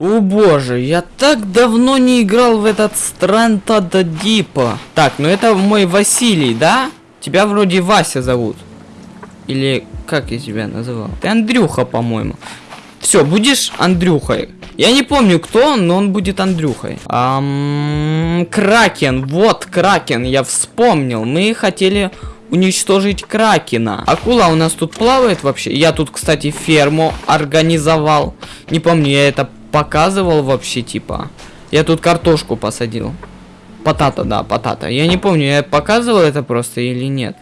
О боже, я так давно не играл в этот Странта до Дипа. Так, ну это мой Василий, да? Тебя вроде Вася зовут. Или как я тебя называл? Ты Андрюха, по-моему. Все, будешь Андрюхой. Я не помню, кто он, но он будет Андрюхой. Ам, Кракен, вот Кракен, я вспомнил. Мы хотели уничтожить Кракена. Акула у нас тут плавает вообще. Я тут, кстати, ферму организовал. Не помню, я это показывал вообще, типа. Я тут картошку посадил. Потата, да, потата. Я не помню, я показывал это просто или нет.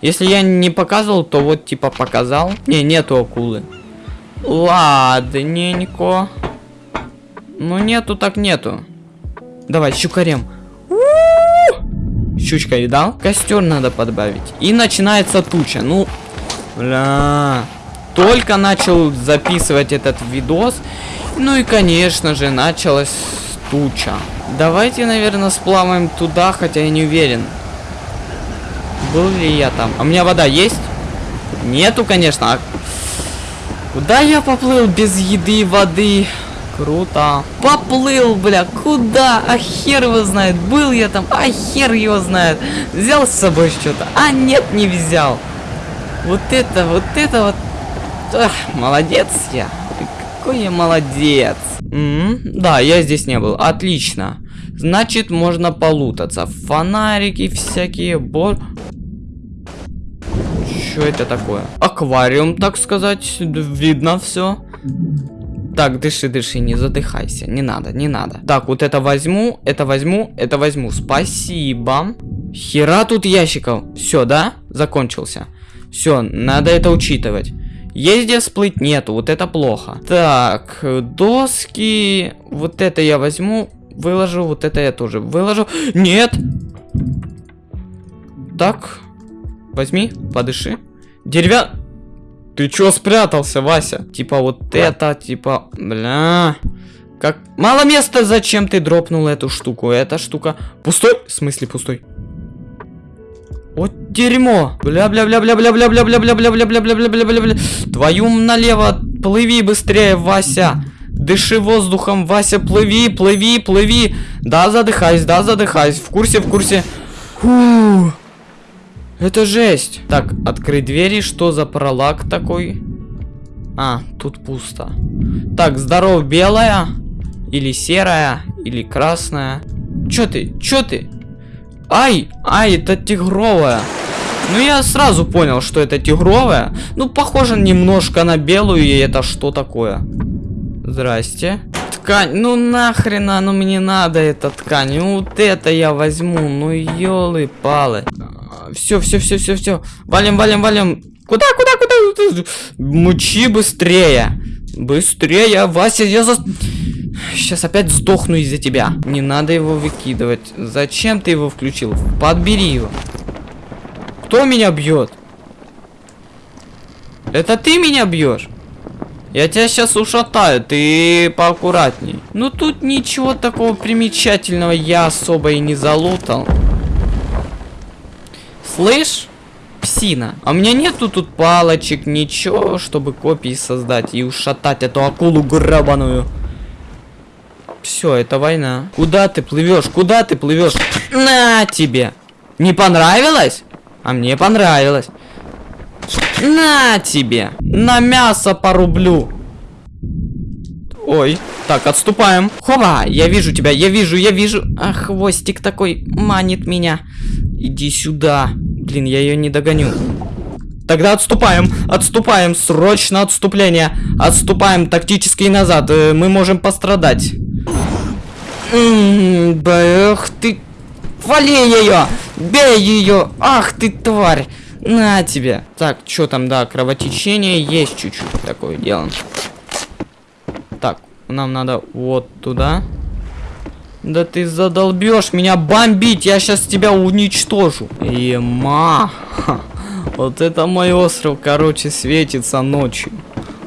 Если я не показывал, то вот, типа, показал. Не, нету акулы. Ладненько. Ну, нету так нету. Давай, щукарем. Щучка видал? Костер надо подбавить. И начинается туча. Ну, бля. Только начал записывать этот видос. Ну и, конечно же, началась туча. Давайте, наверное, сплаваем туда, хотя я не уверен. Был ли я там? А у меня вода есть? Нету, конечно. А куда я поплыл без еды и воды? Круто. Поплыл, бля, куда? А хер его знает. Был я там, а хер его знает. Взял с собой что-то? А нет, не взял. Вот это, вот это вот. Ах, молодец я. Какой я молодец. М -м, да, я здесь не был. Отлично. Значит, можно полутаться. Фонарики всякие. Бор... Что это такое? Аквариум, так сказать. Видно все. Так, дыши, дыши, не задыхайся. Не надо, не надо. Так, вот это возьму, это возьму, это возьму. Спасибо. Хера тут ящиков. Все, да? Закончился. Все, надо это учитывать. Где всплыть? Нету, вот это плохо. Так, доски. Вот это я возьму, выложу, вот это я тоже выложу. Нет! Так, возьми, подыши. Деревя... Ты чё спрятался, Вася? Типа вот это, типа, бля... Как... Мало места, зачем ты дропнул эту штуку? Эта штука... Пустой? В смысле пустой? Вот дерьмо. Бля-бля-бля-бля-бля-бля-бля-бля-бля-бля-бля-бля-бля-бля-бля. Твою налево. Плыви быстрее, Вася. Дыши воздухом, Вася, плыви, плыви, плыви. Да, задыхайся, да, задыхайся. В курсе, в курсе. Фу. Это жесть. Так, открыть двери. Что за пролаг такой? А, тут пусто. Так, здоров, белая. Или серая, или красная. Чё ты? Чё ты? Ай, ай, это тигровая. Ну, я сразу понял, что это тигровая. Ну, похоже немножко на белую, и это что такое? Здрасте. Ткань, ну нахрена, ну мне надо эта ткань. Ну, вот это я возьму, ну елы-палы. Все, все, все, все, все. Валим, валим, валим. Куда, куда, куда? Мучи быстрее. Быстрее, Вася, я за... Сейчас опять сдохну из-за тебя. Не надо его выкидывать. Зачем ты его включил? Подбери его. Кто меня бьет? Это ты меня бьешь? Я тебя сейчас ушатаю, ты поаккуратней. Ну тут ничего такого примечательного я особо и не залутал. Слышь? Псина. А у меня нету тут палочек, ничего, чтобы копии создать и ушатать эту акулу грабаную. Все, это война. Куда ты плывешь? Куда ты плывешь? На тебе! Не понравилось? А мне понравилось. На тебе! На мясо порублю. Ой. Так, отступаем. Хоба! Я вижу тебя, я вижу, я вижу. А хвостик такой манит меня. Иди сюда. Блин, я ее не догоню. Тогда отступаем, отступаем, срочно отступление. Отступаем тактически назад, э, мы можем пострадать. Эх ты. Вали ее! Бей ее! Ах ты тварь! На тебе. Так, что там, да, кровотечение есть чуть-чуть такое дело. Так, нам надо вот туда. Да ты задолбешь меня бомбить, я сейчас тебя уничтожу. Ема. Вот это мой остров, короче, светится ночью.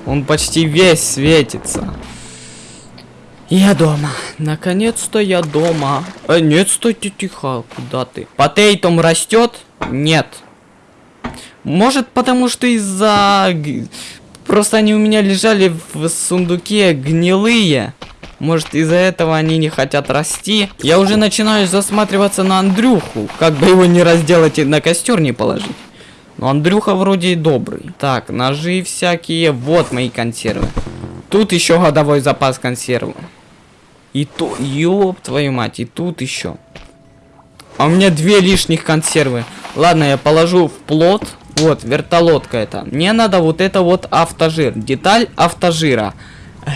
Он почти весь светится. Я дома. Наконец-то я дома. Э, нет, стойте тихо. Куда ты? Потейтом растет? Нет. Может, потому что из-за... Просто они у меня лежали в сундуке гнилые. Может, из-за этого они не хотят расти. Я уже начинаю засматриваться на Андрюху. Как бы его не разделать и на костер не положить. Но Андрюха вроде и добрый. Так, ножи всякие. Вот мои консервы. Тут еще годовой запас консервы. И то, ёб твою мать, и тут еще. А у меня две лишних консервы. Ладно, я положу в плот. Вот, вертолетка это. Мне надо вот это вот автожир. Деталь автожира.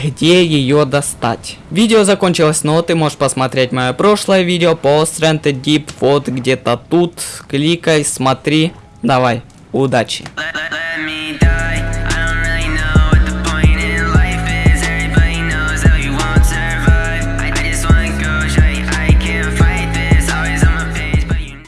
Где ее достать? Видео закончилось, но ты можешь посмотреть мое прошлое видео по Strength Deep. Вот где-то тут. Кликай, смотри. Давай, удачи.